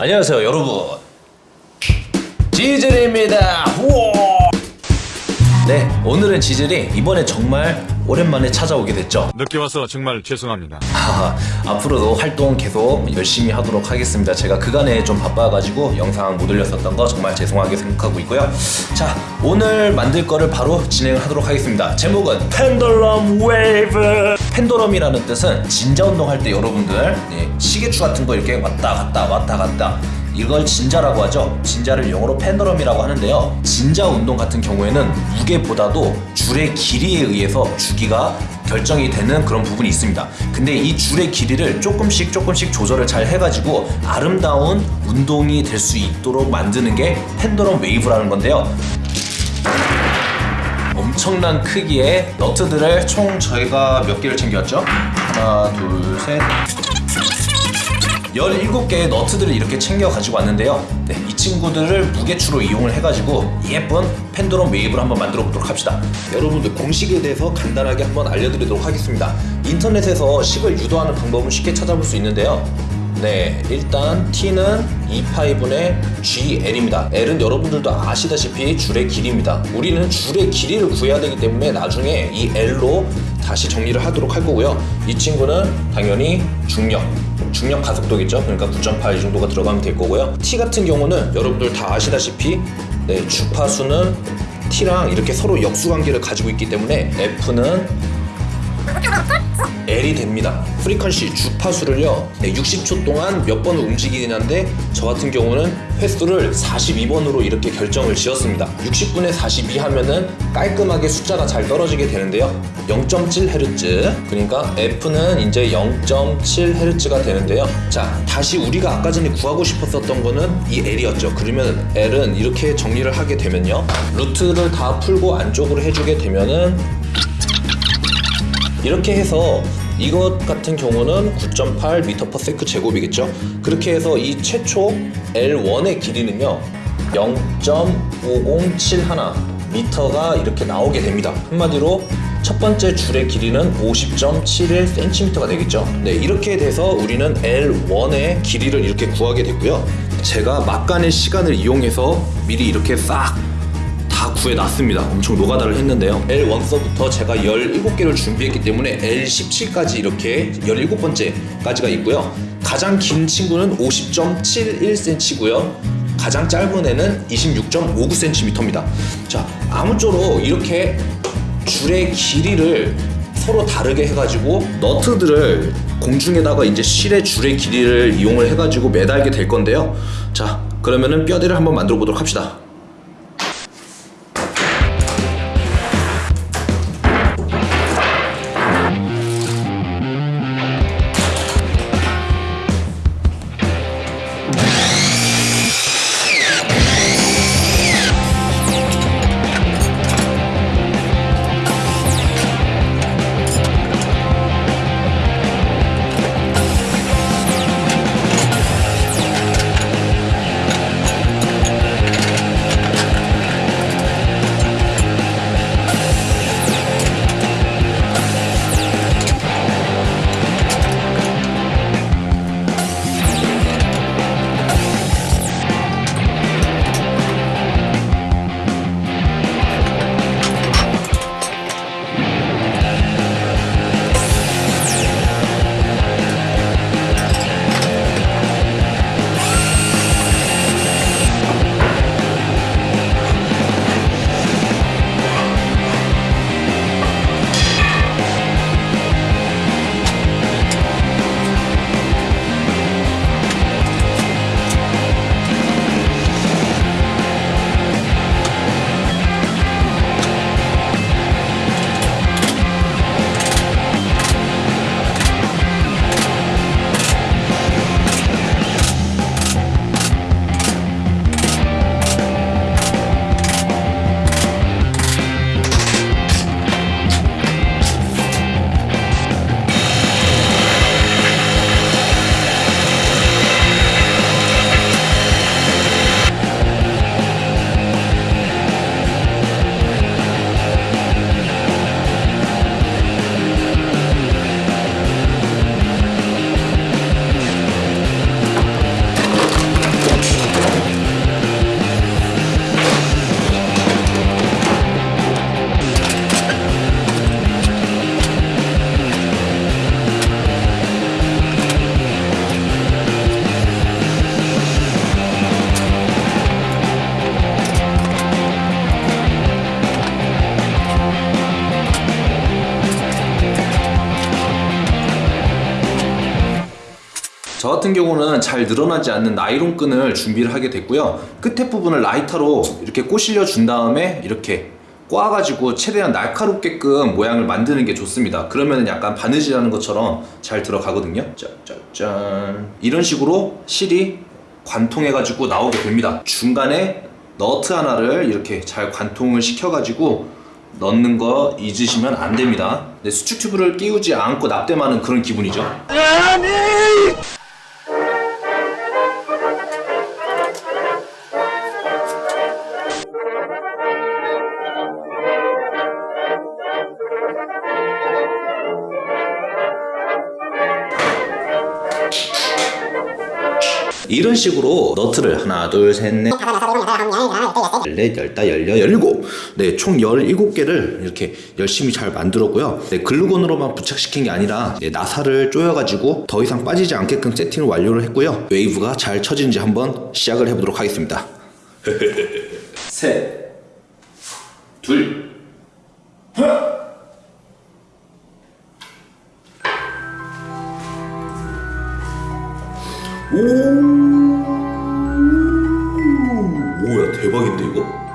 안녕하세요 여러분 지즐입니다 우와! 네 오늘은 지즐이 이번에 정말 오랜만에 찾아오게 됐죠? 늦게 와서 정말 죄송합니다. 아, 앞으로도 활동 계속 열심히 하도록 하겠습니다. 제가 그간에 좀 바빠가지고 영상 못 올렸었던 거 정말 죄송하게 생각하고 있고요. 자 오늘 만들 거를 바로 진행을 하도록 하겠습니다. 제목은 pendulum wave. Pendulum이라는 뜻은 진자 운동할 때 여러분들 예, 시계추 같은 거 이렇게 왔다 갔다 왔다 갔다 이걸 진자라고 하죠. 진자를 영어로 pendulum이라고 하는데요. 진자 운동 같은 경우에는 무게보다도 줄의 길이에 의해서 주기가 결정이 되는 그런 부분이 있습니다. 근데 이 줄의 길이를 조금씩 조금씩 조절을 잘 해가지고 아름다운 운동이 될 수 있도록 만드는 게 pendulum wave라는 건데요. 엄청난 크기의 너트들을 총 저희가 몇 개를 챙겼죠? 하나, 둘, 셋. 17개의 너트들을 이렇게 챙겨 가지고 왔는데요. 네, 이 친구들을 무게추로 이용을 해가지고 예쁜 pendulum wave를 한번 만들어 보도록 합시다. 여러분들 공식에 대해서 간단하게 한번 알려드리도록 하겠습니다. 인터넷에서 식을 유도하는 방법은 쉽게 찾아볼 수 있는데요. 네, 일단 T는 2파이분의 GL입니다. L은 여러분들도 아시다시피 줄의 길이입니다. 우리는 줄의 길이를 구해야 되기 때문에 나중에 이 L로 다시 정리를 하도록 할 거고요. 이 친구는 당연히 중력. 중력 가속도겠죠. 그러니까 9.8 이 정도가 들어가면 될 거고요. T 같은 경우는 여러분들 다 아시다시피 네, 주파수는 T랑 이렇게 서로 역수 관계를 가지고 있기 때문에 F는 L이 됩니다. 프리퀀시 주파수를요 60초 동안 몇 번을 움직이긴 한데 저 같은 경우는 횟수를 42번으로 이렇게 결정을 지었습니다. 60분에 42 하면은 깔끔하게 숫자가 잘 떨어지게 되는데요. 0.7Hz 그러니까 F는 이제 0.7Hz가 되는데요. 자 다시 우리가 아까 전에 구하고 싶었었던 거는 이 L이었죠. 그러면 L은 이렇게 정리를 하게 되면요. 루트를 다 풀고 안쪽으로 해주게 되면은 이렇게 해서 이것 같은 경우는 9.8 m/s 제곱이겠죠. 그렇게 해서 이 최초 L1의 길이는요 0.5071 미터가 이렇게 나오게 됩니다. 한마디로 첫 번째 줄의 길이는 50.71cm가 되겠죠. 네, 이렇게 돼서 우리는 L1의 길이를 이렇게 구하게 됐고요. 제가 막간의 시간을 이용해서 미리 이렇게 싹 다 구해놨습니다. 엄청 노가다를 했는데요. L1서부터 제가 17개를 준비했기 때문에 L17까지 이렇게 17번째까지가 있고요. 가장 긴 친구는 50.71cm고요. 가장 짧은 애는 26.59cm입니다. 자, 아무쪼록 이렇게 줄의 길이를 서로 다르게 해가지고 너트들을 공중에다가 이제 실의 줄의 길이를 이용을 해가지고 매달게 될 건데요. 자, 그러면은 뼈대를 한번 만들어 보도록 합시다. 저 같은 경우는 잘 늘어나지 않는 나이론 끈을 준비를 하게 됐고요. 끝에 부분을 라이터로 이렇게 꼬실려 준 다음에 이렇게 꽈가지고 최대한 날카롭게끔 모양을 만드는 게 좋습니다. 그러면 약간 바느질하는 것처럼 잘 들어가거든요. 짠짠짠. 이런 식으로 실이 관통해 가지고 나오게 됩니다. 중간에 너트 하나를 이렇게 잘 관통을 시켜 가지고 넣는 거 잊으시면 안 됩니다. 네, 수축 튜브를 끼우지 않고 납땜하는 그런 기분이죠. 이런 식으로 너트를 하나 둘셋넷. 열넷 열다 열여 열일곱. 네총 열일곱 개를 이렇게 열심히 잘 만들었고요. 네 글루건으로만 부착시킨 게 아니라 네, 나사를 조여가지고 더 이상 빠지지 않게끔 세팅을 완료를 했고요. 웨이브가 잘 쳐지는지 한번 시작을 해보도록 하겠습니다. 셋둘. 오, 대박인데 이거?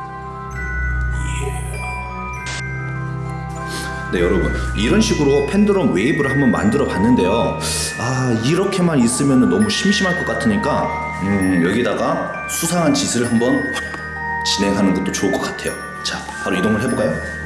네 여러분 이런 식으로 pendulum wave를 한번 만들어 봤는데요 아 이렇게만 있으면 너무 심심할 것 같으니까 음, 여기다가 수상한 짓을 한번 진행하는 것도 좋을 것 같아요 자 바로 이동을 해볼까요?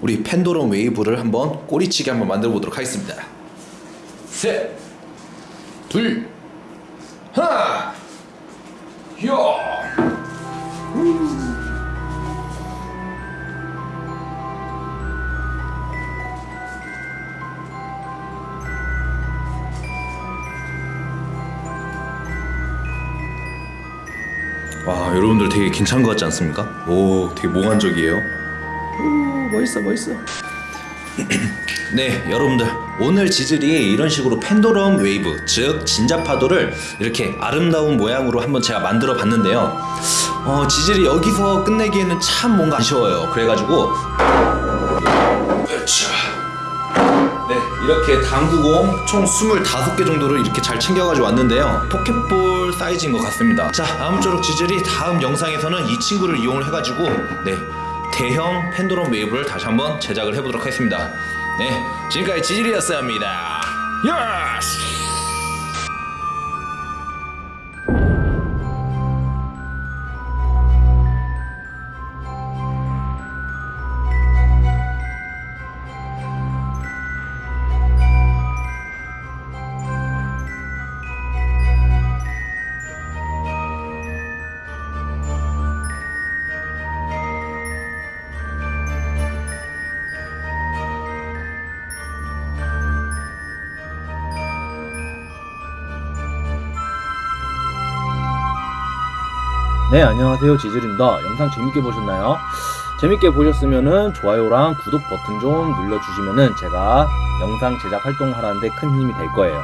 우리 pendulum wave를 한번 꼬리치기 한번 만들어 보도록 하겠습니다. 셋, 둘, 하나, 야. 와 여러분들 되게 괜찮은 것 같지 않습니까? 오 되게 몽환적이에요. 오, 멋있어 멋있어? 네 여러분들. 오늘 지질이 이런 식으로 pendulum wave 즉 진자 파도를 이렇게 아름다운 모양으로 한번 제가 만들어 봤는데요. 어, 지질이 여기서 끝내기에는 참 뭔가 아쉬워요. 그래가지고. 으쌰. 네 이렇게 당구공 총 25개 정도를 이렇게 잘 챙겨가지고 왔는데요. 포켓볼 사이즈인 것 같습니다. 자 아무쪼록 지질이 다음 영상에서는 이 친구를 이용을 해가지고 네 대형 pendulum wave를 다시 한번 제작을 해보도록 하겠습니다. 네 지금까지 지질이었습니다. Yes 네, 안녕하세요. 지질입니다. 영상 재밌게 보셨나요? 재밌게 보셨으면은 좋아요랑 구독 버튼 좀 눌러주시면은 제가 영상 제작 활동하는데 큰 힘이 될 거예요.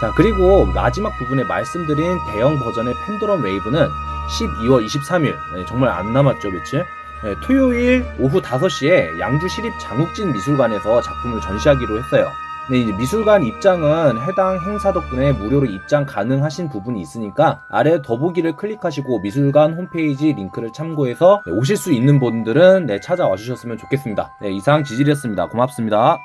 자, 그리고 마지막 부분에 말씀드린 대형 버전의 팬더럼 웨이브는 12월 23일, 네, 정말 안 남았죠, 며칠? 네, 토요일 오후 5시에 양주 시립 장욱진 미술관에서 작품을 전시하기로 했어요. 네, 이제 미술관 입장은 해당 행사 덕분에 무료로 입장 가능하신 부분이 있으니까 아래 더보기를 클릭하시고 미술관 홈페이지 링크를 참고해서 네, 오실 수 있는 분들은 네, 찾아와 주셨으면 좋겠습니다. 네, 이상 지질이었습니다. 고맙습니다.